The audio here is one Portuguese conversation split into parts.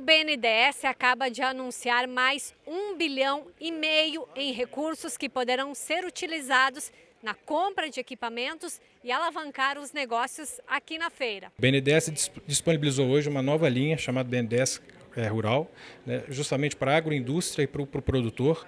BNDES acaba de anunciar mais um bilhão e meio em recursos que poderão ser utilizados na compra de equipamentos e alavancar os negócios aqui na feira. O BNDES disponibilizou hoje uma nova linha chamada BNDES é, rural, né, justamente para a agroindústria e para o pro produtor.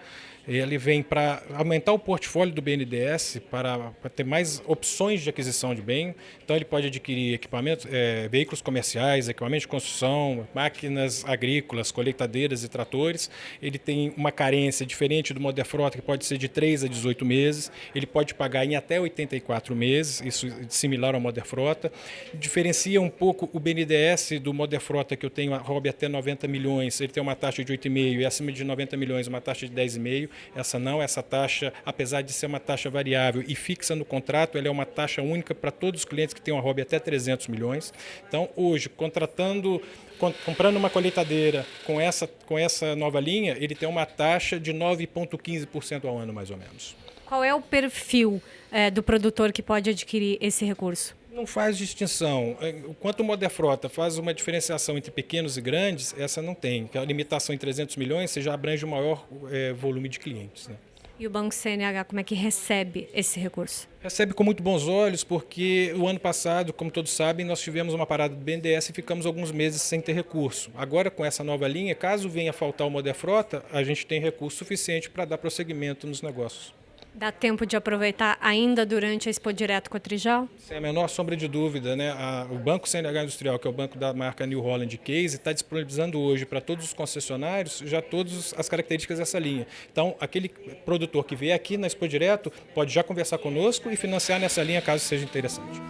Ele vem para aumentar o portfólio do BNDES, para, ter mais opções de aquisição de bem. Então, ele pode adquirir equipamentos, é, veículos comerciais, equipamentos de construção, máquinas agrícolas, colheitadeiras e tratores. Ele tem uma carência diferente do Moder Frota, que pode ser de 3 a 18 meses. Ele pode pagar em até 84 meses, isso similar ao Moder Frota. Diferencia um pouco o BNDES do Moder Frota, que eu tenho a ROB até 90 90 milhões, ele tem uma taxa de 8,5 e acima de 90 milhões uma taxa de 10,5. Essa não, essa taxa, apesar de ser uma taxa variável e fixa no contrato, ela é uma taxa única para todos os clientes que têm uma hobby até 300 milhões. Então, hoje, contratando comprando uma colheitadeira com essa, com essa nova linha, ele tem uma taxa de 9,15% ao ano, mais ou menos. Qual é o perfil é, do produtor que pode adquirir esse recurso? Não faz distinção. Enquanto o Moderfrota faz uma diferenciação entre pequenos e grandes, essa não tem. A limitação em 300 milhões, você já abrange o maior é, volume de clientes. Né? E o Banco CNH, como é que recebe esse recurso? Recebe com muito bons olhos, porque o ano passado, como todos sabem, nós tivemos uma parada do BNDES e ficamos alguns meses sem ter recurso. Agora, com essa nova linha, caso venha faltar o Moderfrota, a gente tem recurso suficiente para dar prosseguimento nos negócios. Dá tempo de aproveitar ainda durante a Expo Direto com a Trijal? Sem a menor sombra de dúvida. Né? A, o Banco CNH Industrial, que é o banco da marca New Holland Case, está disponibilizando hoje para todos os concessionários já todas as características dessa linha. Então, aquele produtor que vier aqui na Expo Direto pode já conversar conosco e financiar nessa linha caso seja interessante.